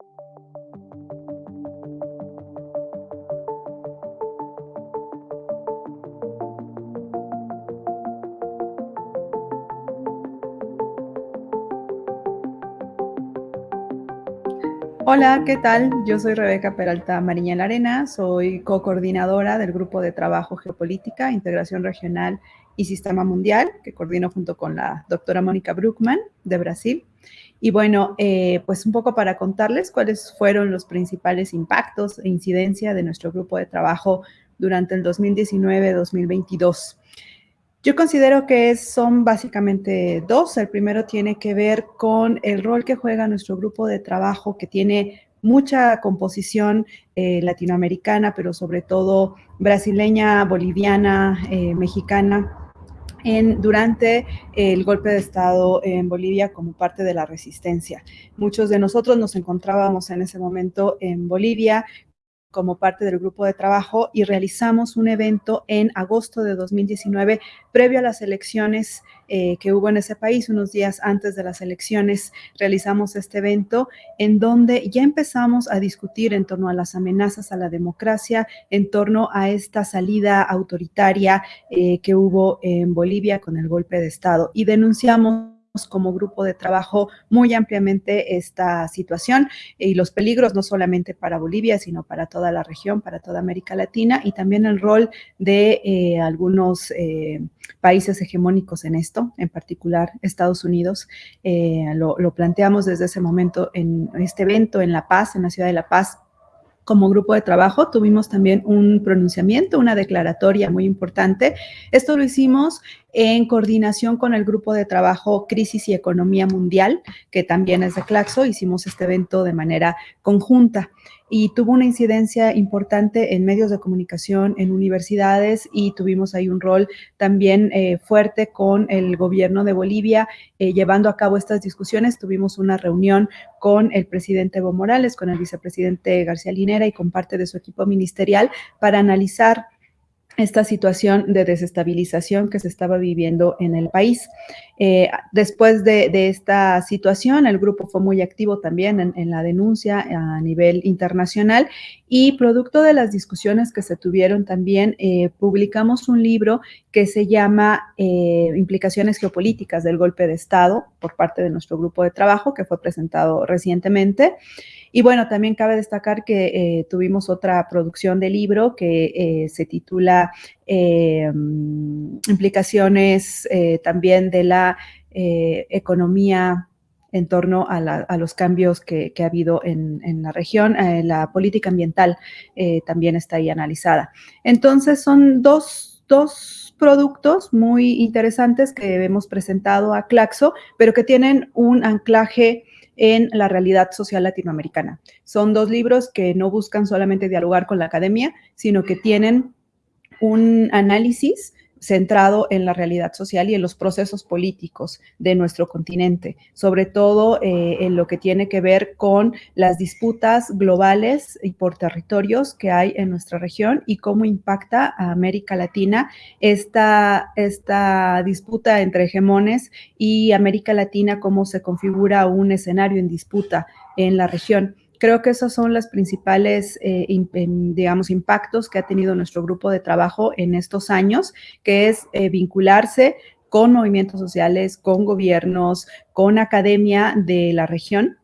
Thank you. Hola, ¿qué tal? Yo soy Rebeca Peralta Mariña Arena, soy co-coordinadora del Grupo de Trabajo Geopolítica, Integración Regional y Sistema Mundial, que coordino junto con la doctora Mónica Bruckman de Brasil. Y bueno, eh, pues un poco para contarles cuáles fueron los principales impactos e incidencia de nuestro grupo de trabajo durante el 2019-2022. Yo considero que son básicamente dos. El primero tiene que ver con el rol que juega nuestro grupo de trabajo, que tiene mucha composición eh, latinoamericana, pero sobre todo brasileña, boliviana, eh, mexicana, en, durante el golpe de Estado en Bolivia como parte de la resistencia. Muchos de nosotros nos encontrábamos en ese momento en Bolivia como parte del grupo de trabajo y realizamos un evento en agosto de 2019, previo a las elecciones eh, que hubo en ese país, unos días antes de las elecciones, realizamos este evento en donde ya empezamos a discutir en torno a las amenazas a la democracia, en torno a esta salida autoritaria eh, que hubo en Bolivia con el golpe de Estado. Y denunciamos como grupo de trabajo muy ampliamente esta situación y los peligros no solamente para Bolivia, sino para toda la región, para toda América Latina y también el rol de eh, algunos eh, países hegemónicos en esto, en particular Estados Unidos. Eh, lo, lo planteamos desde ese momento en este evento en La Paz, en la ciudad de La Paz, como grupo de trabajo tuvimos también un pronunciamiento, una declaratoria muy importante. Esto lo hicimos en coordinación con el grupo de trabajo Crisis y Economía Mundial, que también es de Claxo. Hicimos este evento de manera conjunta y tuvo una incidencia importante en medios de comunicación, en universidades y tuvimos ahí un rol también eh, fuerte con el gobierno de Bolivia eh, llevando a cabo estas discusiones. Tuvimos una reunión con el presidente Evo Morales, con el vicepresidente García Linera y con parte de su equipo ministerial para analizar esta situación de desestabilización que se estaba viviendo en el país. Eh, después de, esta situación, el grupo fue muy activo también en, la denuncia a nivel internacional y producto de las discusiones que se tuvieron también, eh, publicamos un libro que se llama eh, Implicaciones geopolíticas del golpe de Estado por parte de nuestro grupo de trabajo, que fue presentado recientemente. Y bueno, también cabe destacar que eh, tuvimos otra producción de libro que eh, se titula eh, Implicaciones también de la economía en torno a, los cambios que, ha habido en, la región. la política ambiental también está ahí analizada. Entonces, son dos, dos productos muy interesantes que hemos presentado a Claxo, pero que tienen un anclaje en la realidad social latinoamericana. Son dos libros que no buscan solamente dialogar con la academia, sino que tienen un análisis centrado en la realidad social y en los procesos políticos de nuestro continente, sobre todo eh, en lo que tiene que ver con las disputas globales y por territorios que hay en nuestra región y cómo impacta a América Latina esta, esta disputa entre hegemones y América Latina, cómo se configura un escenario en disputa en la región. Creo que esos son los principales, eh, digamos, impactos que ha tenido nuestro grupo de trabajo en estos años, que es eh, vincularse con movimientos sociales, con gobiernos, con academia de la región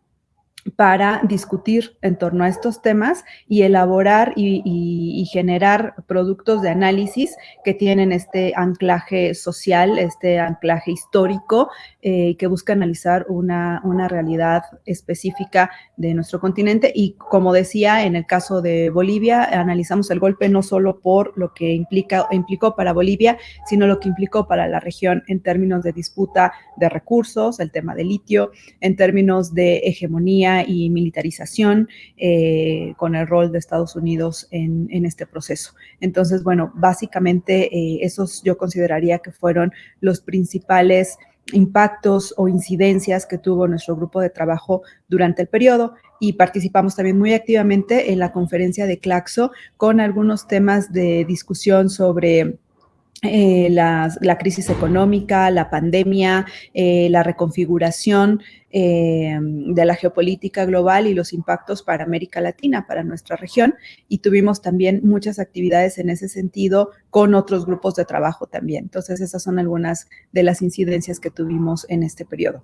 para discutir en torno a estos temas y elaborar y, generar productos de análisis que tienen este anclaje social, este anclaje histórico, eh, que busca analizar una, una, realidad específica de nuestro continente. Y como decía, en el caso de Bolivia, analizamos el golpe no solo por lo que implica, implicó para Bolivia, sino lo que implicó para la región en términos de disputa de recursos, el tema del litio, en términos de hegemonía y militarización eh, con el rol de Estados Unidos en, este proceso. Entonces, bueno, básicamente eh, esos yo consideraría que fueron los principales impactos o incidencias que tuvo nuestro grupo de trabajo durante el periodo y participamos también muy activamente en la conferencia de Claxo con algunos temas de discusión sobre eh, la, crisis económica, la pandemia, eh, la reconfiguración eh, de la geopolítica global y los impactos para América Latina, para nuestra región. Y tuvimos también muchas actividades en ese sentido con otros grupos de trabajo también. Entonces, esas son algunas de las incidencias que tuvimos en este periodo.